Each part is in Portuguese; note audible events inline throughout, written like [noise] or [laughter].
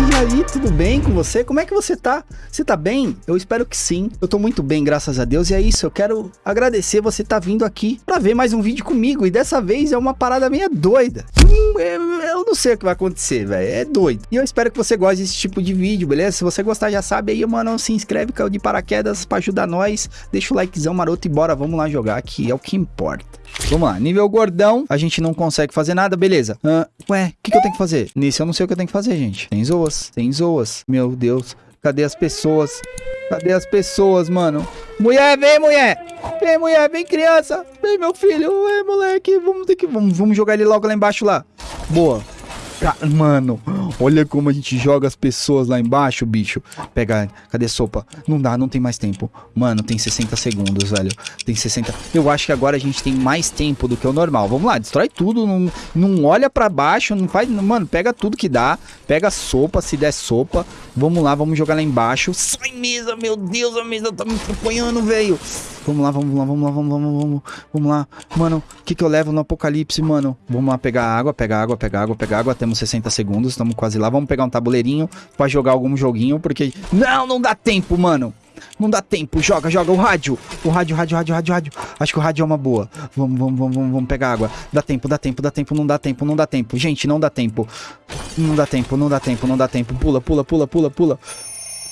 E aí, tudo bem com você? Como é que você tá? Você tá bem? Eu espero que sim. Eu tô muito bem, graças a Deus. E é isso, eu quero agradecer você tá vindo aqui pra ver mais um vídeo comigo. E dessa vez é uma parada meio doida. Hum, é, eu não sei o que vai acontecer, velho. É doido. E eu espero que você goste desse tipo de vídeo, beleza? Se você gostar, já sabe aí, mano, se inscreve, caiu de paraquedas pra ajudar nós. Deixa o likezão maroto e bora, vamos lá jogar, que é o que importa. Vamos lá, nível gordão, a gente não consegue fazer nada, beleza. Uh, ué, o que, que eu tenho que fazer? Nesse eu não sei o que eu tenho que fazer, gente. Tem tem zoas. Meu Deus, cadê as pessoas? Cadê as pessoas, mano? Mulher, vem, mulher! Vem, mulher, vem, criança! Vem, meu filho! Vem, moleque! Vamos ter que... Vamos, vamos jogar ele logo lá embaixo, lá. Boa. Mano, olha como a gente joga as pessoas lá embaixo, bicho. Pega, cadê sopa? Não dá, não tem mais tempo. Mano, tem 60 segundos, velho. Tem 60. Eu acho que agora a gente tem mais tempo do que o normal. Vamos lá, destrói tudo. Não, não olha pra baixo, não faz. Mano, pega tudo que dá. Pega sopa, se der sopa. Vamos lá, vamos jogar lá embaixo. Sai mesa, meu Deus, a mesa tá me atrapalhando, velho. Vamos lá, vamos lá, vamos lá, vamos lá, vamos, vamos, vamos lá. Mano, o que que eu levo no apocalipse, mano? Vamos lá pegar água, pegar água, pegar água, pegar água. Temos 60 segundos, estamos quase lá. Vamos pegar um tabuleirinho pra jogar algum joguinho, porque... Não, não dá tempo, mano. Não dá tempo. Joga, joga o rádio. O rádio, rádio, rádio, rádio, rádio. Acho que o rádio é uma boa. Vamos, vamos, vamos, vamos, vamos pegar água. Dá tempo, dá tempo, dá tempo, não dá tempo, não dá tempo. Gente, não dá tempo. Não dá tempo, não dá tempo, não dá tempo. Pula, pula, pula, pula, pula.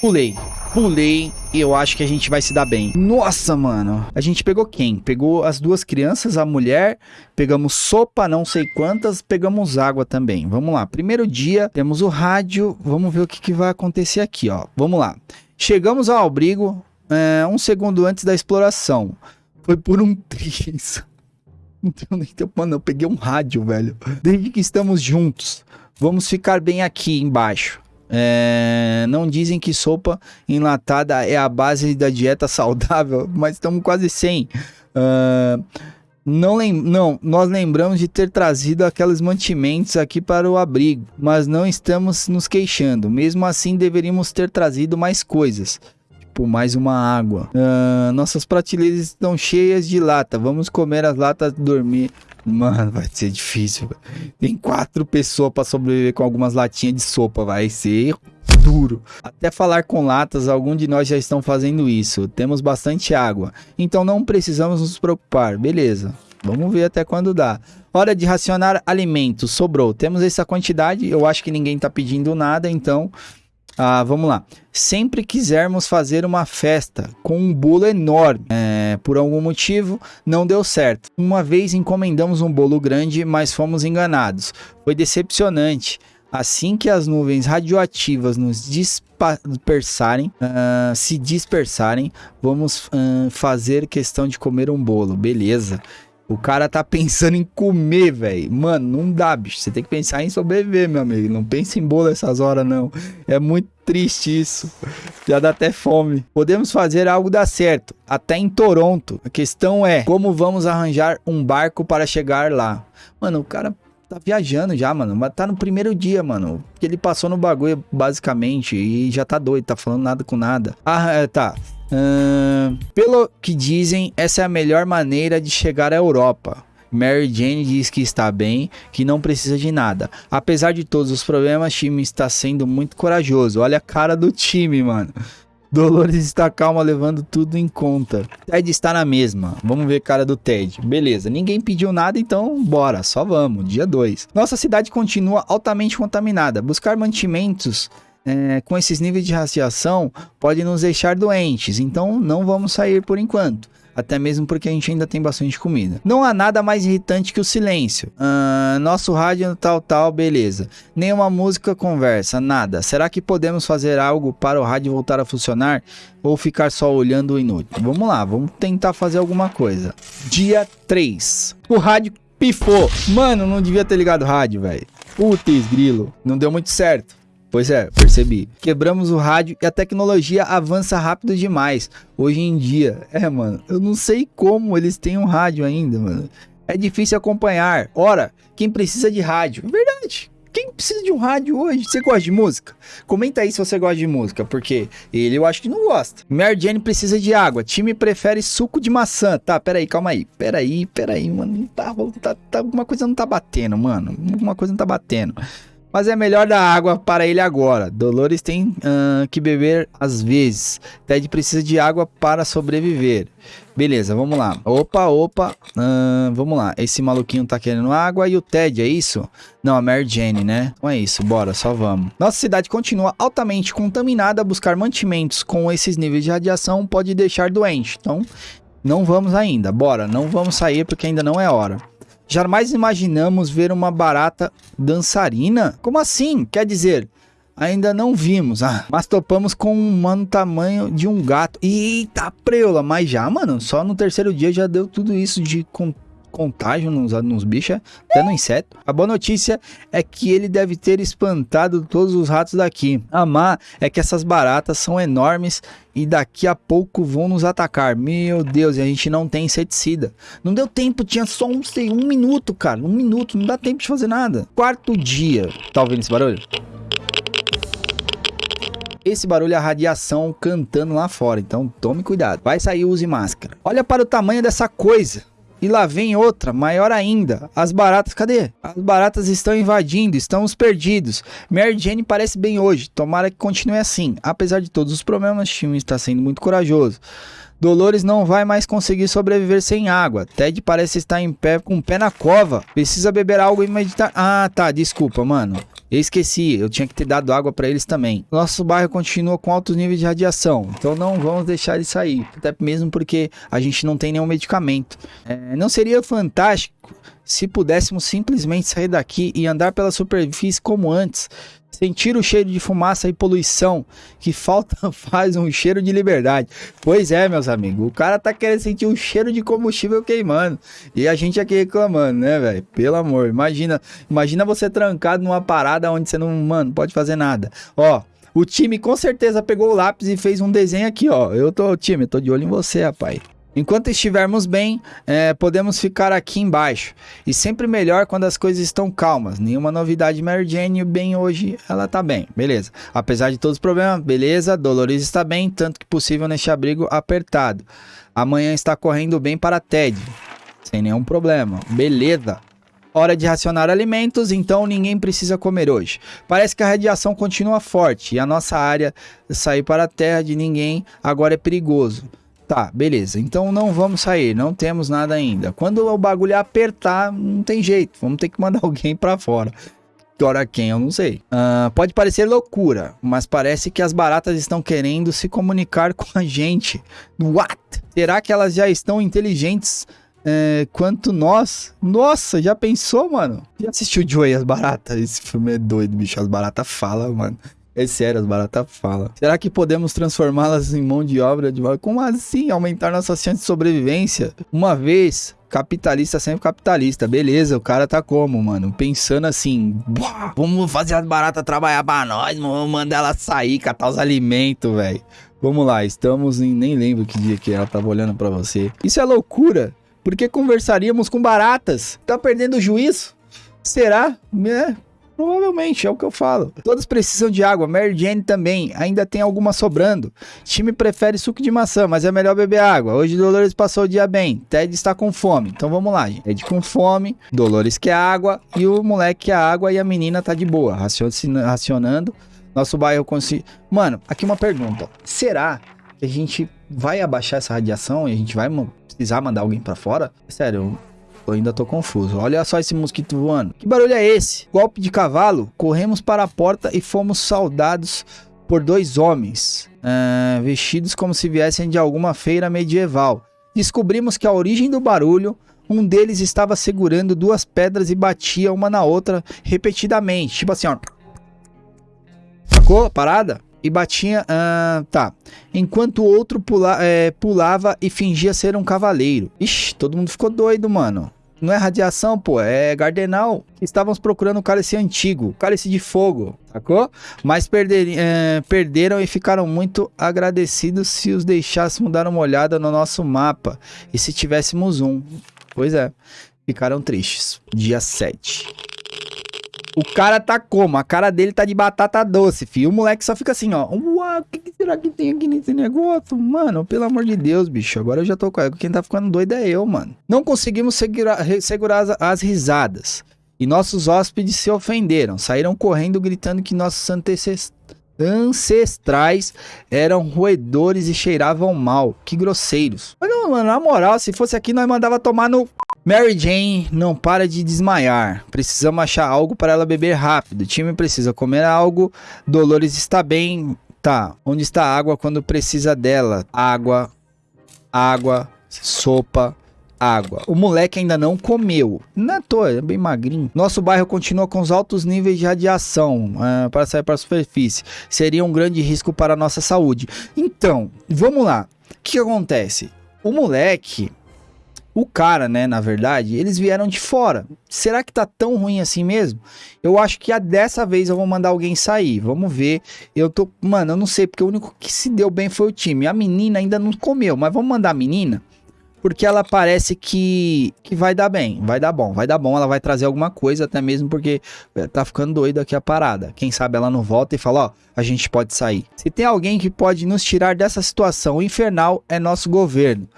Pulei. Pulei e eu acho que a gente vai se dar bem. Nossa, mano. A gente pegou quem? Pegou as duas crianças, a mulher, pegamos sopa, não sei quantas, pegamos água também. Vamos lá. Primeiro dia, temos o rádio. Vamos ver o que, que vai acontecer aqui, ó. Vamos lá. Chegamos ao abrigo é, um segundo antes da exploração. Foi por um [laughs] triz. Mano, eu peguei um rádio, velho. Desde que estamos juntos. Vamos ficar bem aqui embaixo. É, não dizem que sopa enlatada é a base da dieta saudável, [laughs] mas estamos quase sem. Uh, não, lem não, nós lembramos de ter trazido aqueles mantimentos aqui para o abrigo, mas não estamos nos queixando. Mesmo assim, deveríamos ter trazido mais coisas. Tipo, mais uma água. Uh, nossas prateleiras estão cheias de lata. Vamos comer as latas dormir. Mano, vai ser difícil. Tem quatro pessoas para sobreviver com algumas latinhas de sopa. Vai ser duro. Até falar com latas, algum de nós já estão fazendo isso. Temos bastante água, então não precisamos nos preocupar. Beleza. Vamos ver até quando dá. Hora de racionar alimentos. Sobrou. Temos essa quantidade. Eu acho que ninguém está pedindo nada, então ah, vamos lá. Sempre quisermos fazer uma festa com um bolo enorme, é, por algum motivo não deu certo. Uma vez encomendamos um bolo grande, mas fomos enganados. Foi decepcionante. Assim que as nuvens radioativas nos dispersarem, uh, se dispersarem, vamos uh, fazer questão de comer um bolo. Beleza. O cara tá pensando em comer, velho. Mano, não dá, bicho. Você tem que pensar em sobreviver, meu amigo. Não pense em bolo essas horas, não. É muito triste isso. Já dá até fome. Podemos fazer algo dar certo, até em Toronto. A questão é como vamos arranjar um barco para chegar lá. Mano, o cara tá viajando já, mano. Mas tá no primeiro dia, mano. Ele passou no bagulho, basicamente, e já tá doido, tá falando nada com nada. Ah, é, tá. Uh, pelo que dizem, essa é a melhor maneira de chegar à Europa. Mary Jane diz que está bem, que não precisa de nada. Apesar de todos os problemas, o time está sendo muito corajoso. Olha a cara do time, mano. Dolores está calma, levando tudo em conta. Ted está na mesma. Vamos ver cara do Ted. Beleza, ninguém pediu nada, então bora, só vamos. Dia 2. Nossa cidade continua altamente contaminada. Buscar mantimentos é, com esses níveis de radiação pode nos deixar doentes, então não vamos sair por enquanto. Até mesmo porque a gente ainda tem bastante comida. Não há nada mais irritante que o silêncio. Uh, nosso rádio tal, tal, beleza. Nenhuma música conversa, nada. Será que podemos fazer algo para o rádio voltar a funcionar? Ou ficar só olhando o inútil? Vamos lá, vamos tentar fazer alguma coisa. Dia 3. O rádio pifou. Mano, não devia ter ligado o rádio, velho. Putz, grilo. Não deu muito certo. Pois é, percebi. Quebramos o rádio e a tecnologia avança rápido demais. Hoje em dia, é, mano, eu não sei como eles têm um rádio ainda, mano. É difícil acompanhar. Ora, quem precisa de rádio? Verdade. Quem precisa de um rádio hoje? Você gosta de música? Comenta aí se você gosta de música, porque ele eu acho que não gosta. Mary Jane precisa de água. Time prefere suco de maçã. Tá, peraí, calma aí. Peraí, peraí, mano. Tá, tá, tá, alguma coisa não tá batendo, mano. Alguma coisa não tá batendo. Mas é melhor dar água para ele agora. Dolores tem uh, que beber às vezes. Ted precisa de água para sobreviver. Beleza, vamos lá. Opa, opa. Uh, vamos lá. Esse maluquinho tá querendo água e o Ted, é isso? Não, a Mary Jane, né? Então é isso, bora, só vamos. Nossa cidade continua altamente contaminada. Buscar mantimentos com esses níveis de radiação pode deixar doente. Então, não vamos ainda. Bora, não vamos sair porque ainda não é hora. Jamais imaginamos ver uma barata dançarina? Como assim? Quer dizer, ainda não vimos, ah, mas topamos com um mano tamanho de um gato. Eita preula, mas já, mano, só no terceiro dia já deu tudo isso de contágio nos, nos bichos, até no inseto. A boa notícia é que ele deve ter espantado todos os ratos daqui. A má é que essas baratas são enormes e daqui a pouco vão nos atacar. Meu Deus, e a gente não tem inseticida. Não deu tempo, tinha só um, um minuto, cara. Um minuto, não dá tempo de fazer nada. Quarto dia. Tá ouvindo esse barulho? Esse barulho é a radiação cantando lá fora, então tome cuidado. Vai sair, use máscara. Olha para o tamanho dessa coisa. E lá vem outra, maior ainda. As baratas, cadê? As baratas estão invadindo, estamos perdidos. Mary Jane parece bem hoje, tomara que continue assim. Apesar de todos os problemas, o time está sendo muito corajoso. Dolores não vai mais conseguir sobreviver sem água. Ted parece estar em pé com o pé na cova. Precisa beber algo e meditar. Ah, tá, desculpa, mano. Eu esqueci, eu tinha que ter dado água para eles também. Nosso bairro continua com altos níveis de radiação, então não vamos deixar ele sair. Até mesmo porque a gente não tem nenhum medicamento. É, não seria fantástico se pudéssemos simplesmente sair daqui e andar pela superfície como antes? Sentir o cheiro de fumaça e poluição que falta [laughs] faz um cheiro de liberdade. Pois é, meus amigos, o cara tá querendo sentir o cheiro de combustível queimando e a gente aqui reclamando, né, velho? Pelo amor, imagina, imagina você trancado numa parada onde você não, mano, pode fazer nada. Ó, o time com certeza pegou o lápis e fez um desenho aqui, ó. Eu tô, time, tô de olho em você, rapaz. Enquanto estivermos bem, é, podemos ficar aqui embaixo. E sempre melhor quando as coisas estão calmas. Nenhuma novidade, Mary Jane, bem hoje, ela tá bem, beleza. Apesar de todos os problemas, beleza, Dolores está bem, tanto que possível neste abrigo apertado. Amanhã está correndo bem para Ted, sem nenhum problema, beleza. Hora de racionar alimentos, então ninguém precisa comer hoje. Parece que a radiação continua forte e a nossa área sair para a terra de ninguém agora é perigoso. Tá, beleza. Então não vamos sair, não temos nada ainda. Quando o bagulho apertar, não tem jeito. Vamos ter que mandar [laughs] alguém para fora. Agora quem, eu não sei. Uh, pode parecer loucura, mas parece que as baratas estão querendo se comunicar com a gente. What? Será que elas já estão inteligentes é, quanto nós? Nossa, já pensou, mano? Já assistiu Joey as baratas? Esse filme é doido, bicho. As baratas falam, mano. É sério, as baratas falam. Será que podemos transformá-las em mão de obra de Como assim? Aumentar nossas chances de sobrevivência? Uma vez, capitalista sempre capitalista. Beleza, o cara tá como, mano? Pensando assim, vamos fazer as baratas trabalhar pra nós, vamos mandar ela sair, catar os alimentos, velho. Vamos lá, estamos em. Nem lembro que dia que ela tava olhando para você. Isso é loucura. Por que conversaríamos com baratas? Tá perdendo o juízo? Será? É, Provavelmente, é o que eu falo. Todos precisam de água, Mary Jane também, ainda tem alguma sobrando. Time prefere suco de maçã, mas é melhor beber água. Hoje Dolores passou o dia bem, Ted está com fome. Então vamos lá, gente. Ted com fome, Dolores quer água e o moleque quer água e a menina tá de boa, racionando. Nosso bairro conseguiu. Mano, aqui uma pergunta. Será que a gente vai abaixar essa radiação e a gente vai precisar mandar alguém para fora? Sério, eu ainda tô confuso. Olha só esse mosquito voando. Que barulho é esse? Golpe de cavalo? Corremos para a porta e fomos saudados por dois homens, uh, vestidos como se viessem de alguma feira medieval. Descobrimos que a origem do barulho, um deles estava segurando duas pedras e batia uma na outra repetidamente. Tipo assim, ó. Sacou parada? e batia. Ah, tá. Enquanto o outro pula, é, pulava e fingia ser um cavaleiro. Ixi, todo mundo ficou doido, mano. Não é radiação, pô, é Gardenal. Estávamos procurando um cálice antigo, cálice de fogo, sacou? Mas perder, é, perderam e ficaram muito agradecidos se os deixássemos dar uma olhada no nosso mapa e se tivéssemos um. Pois é, ficaram tristes. Dia 7. O cara tá como? A cara dele tá de batata doce, filho. O moleque só fica assim, ó. Uau, o que, que, será que tem aqui nesse negócio? Mano, pelo amor de Deus, bicho. Agora eu já tô com Quem tá ficando doido é eu, mano. Não conseguimos segurar, segurar as, as risadas. E nossos hóspedes se ofenderam, saíram correndo gritando que nossos ancestrais eram roedores e cheiravam mal. Que grosseiros. Olha, mano, na moral, se fosse aqui, nós mandava tomar no Mary Jane não para de desmaiar. Precisamos achar algo para ela beber rápido. O time precisa comer algo. Dolores está bem. Tá. Onde está a água quando precisa dela? Água. Água. Sopa. Água. O moleque ainda não comeu. Não é toa, é bem magrinho. Nosso bairro continua com os altos níveis de radiação uh, para sair para a superfície. Seria um grande risco para a nossa saúde. Então, vamos lá. O que acontece? O moleque, o cara, né, na verdade, eles vieram de fora. Será que tá tão ruim assim mesmo? Eu acho que a dessa vez eu vou mandar alguém sair. Vamos ver. Eu tô, mano, eu não sei porque o único que se deu bem foi o time. A menina ainda não comeu, mas vamos mandar a menina porque ela parece que, que vai dar bem, vai dar bom, vai dar bom, ela vai trazer alguma coisa, até mesmo porque eh, tá ficando doido aqui a parada. Quem sabe ela não volta e fala, ó, a gente pode sair. Se tem alguém que pode nos tirar dessa situação infernal, é nosso governo.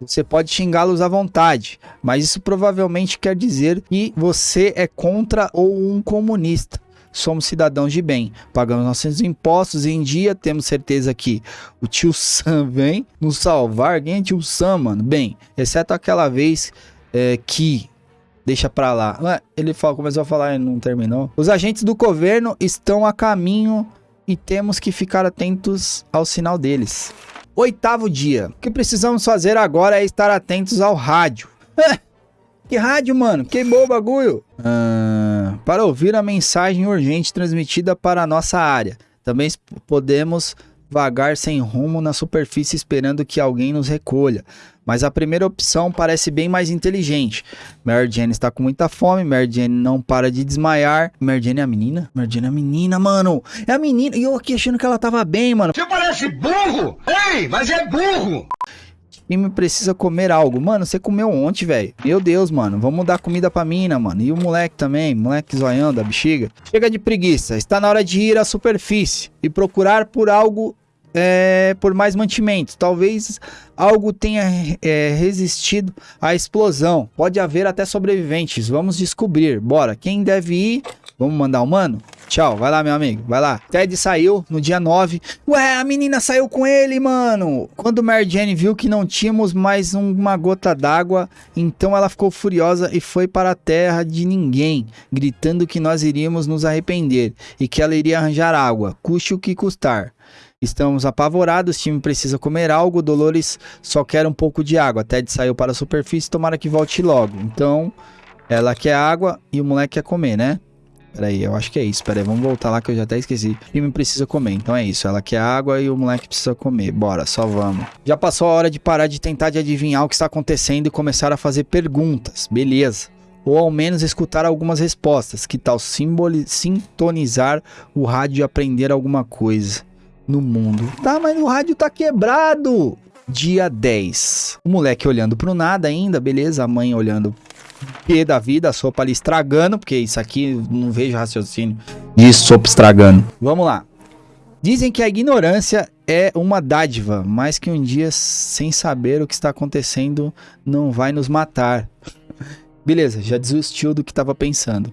Você pode xingá-los à vontade, mas isso provavelmente quer dizer que você é contra ou um comunista. Somos cidadãos de bem, pagamos nossos impostos e em dia temos certeza que o tio Sam vem nos salvar. Quem é tio Sam, mano? Bem, exceto aquela vez é, que deixa pra lá. Ele fala, começou a falar e não terminou. Os agentes do governo estão a caminho e temos que ficar atentos ao sinal deles. Oitavo dia. O que precisamos fazer agora é estar atentos ao rádio. [laughs] que rádio, mano? Queimou o bagulho. Uh, para ouvir a mensagem urgente transmitida para a nossa área. Também podemos vagar sem rumo na superfície esperando que alguém nos recolha. Mas a primeira opção parece bem mais inteligente. Mary Jane está com muita fome, Mary Jane não para de desmaiar. Mary Jane é a menina? Mary Jane é a menina, mano. É a menina. E eu aqui achando que ela tava bem, mano. Você parece burro! Ei, mas é burro! Time precisa comer algo. Mano, você comeu ontem, velho. Meu Deus, mano. Vamos dar comida pra mina, mano. E o moleque também. Moleque zoiando a bexiga. Chega de preguiça. Está na hora de ir à superfície e procurar por algo é, por mais mantimentos. Talvez algo tenha é, resistido à explosão. Pode haver até sobreviventes. Vamos descobrir. Bora. Quem deve ir? Vamos mandar o mano? Tchau, vai lá, meu amigo, vai lá. Ted saiu no dia 9. Ué, a menina saiu com ele, mano. Quando Mary Jane viu que não tínhamos mais uma gota d'água, então ela ficou furiosa e foi para a terra de ninguém, gritando que nós iríamos nos arrepender e que ela iria arranjar água, custe o que custar. Estamos apavorados, o time precisa comer algo, Dolores só quer um pouco de água. Ted saiu para a superfície, tomara que volte logo. Então, ela quer água e o moleque quer comer, né? Peraí, eu acho que é isso. Peraí, vamos voltar lá que eu já até esqueci. O time precisa comer, então é isso. Ela quer água e o moleque precisa comer. Bora, só vamos. Já passou a hora de parar de tentar de adivinhar o que está acontecendo e começar a fazer perguntas. Beleza ou ao menos escutar algumas respostas. Que tal sintonizar o rádio e aprender alguma coisa? no mundo. Tá, mas o rádio tá quebrado. Dia 10. O moleque olhando pro nada ainda, beleza? A mãe olhando P da vida, a sopa ali estragando, porque isso aqui não vejo raciocínio de sopa estragando. Vamos lá. Dizem que a ignorância é uma dádiva, mas que um dia, sem saber o que está acontecendo, não vai nos matar. [laughs] Beleza, já desistiu do que estava pensando.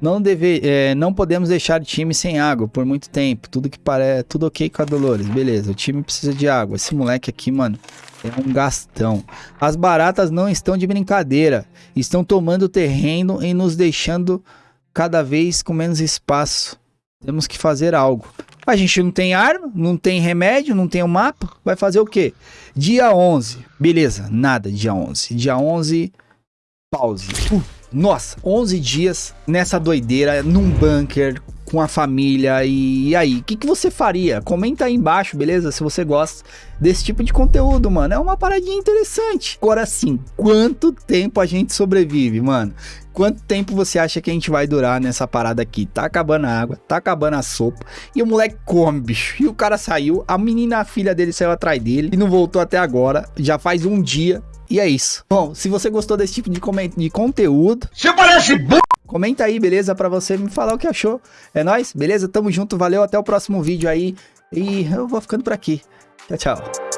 Não, deve, é, não podemos deixar o time sem água por muito tempo. Tudo que parece. Tudo ok com a Dolores. Beleza, o time precisa de água. Esse moleque aqui, mano, é um gastão. As baratas não estão de brincadeira. Estão tomando terreno e nos deixando cada vez com menos espaço. Temos que fazer algo. A gente não tem arma, não tem remédio, não tem o um mapa. Vai fazer o quê? Dia 11. Beleza, nada dia 11. Dia 11, pause. Uh. Nossa, 11 dias nessa doideira, num bunker, com a família. E, e aí, o que, que você faria? Comenta aí embaixo, beleza? Se você gosta desse tipo de conteúdo, mano. É uma paradinha interessante. Agora sim, quanto tempo a gente sobrevive, mano? Quanto tempo você acha que a gente vai durar nessa parada aqui? Tá acabando a água, tá acabando a sopa. E o moleque come, bicho. E o cara saiu, a menina, a filha dele saiu atrás dele e não voltou até agora. Já faz um dia e é isso. Bom, se você gostou desse tipo de, de conteúdo... Você parece b... Comenta aí, beleza? Pra você me falar o que achou. É nóis, beleza? Tamo junto, valeu, até o próximo vídeo aí. E eu vou ficando por aqui. Tchau, tchau.